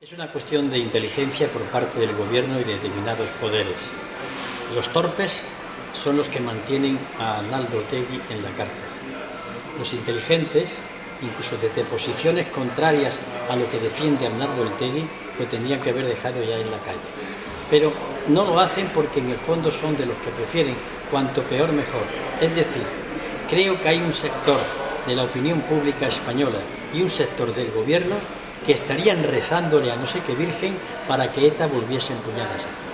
Es una cuestión de inteligencia por parte del gobierno y de determinados poderes. Los torpes son los que mantienen a Arnaldo Tegui en la cárcel. Los inteligentes, incluso desde posiciones contrarias a lo que defiende Arnaldo Tegui, lo tendrían que haber dejado ya en la calle. Pero no lo hacen porque en el fondo son de los que prefieren cuanto peor mejor. Es decir, creo que hay un sector de la opinión pública española y un sector del gobierno que estarían rezándole a no sé qué virgen para que ETA volviese a empuñar a